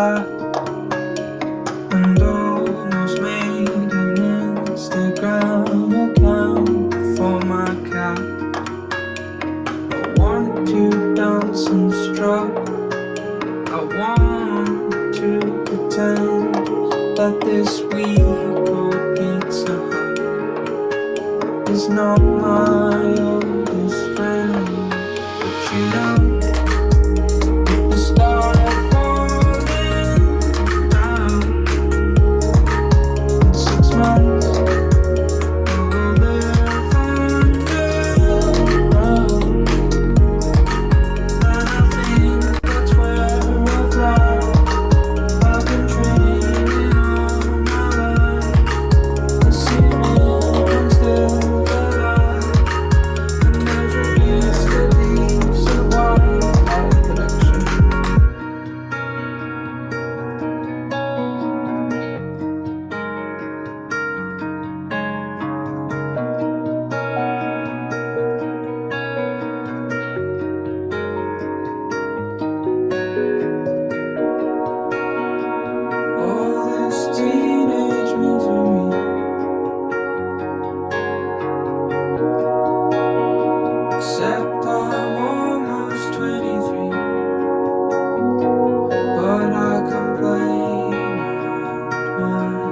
fly almost made an Instagram account for my cat. I want to dance and strut. I want to pretend that this week or Pizza Hut is not mine. Lord.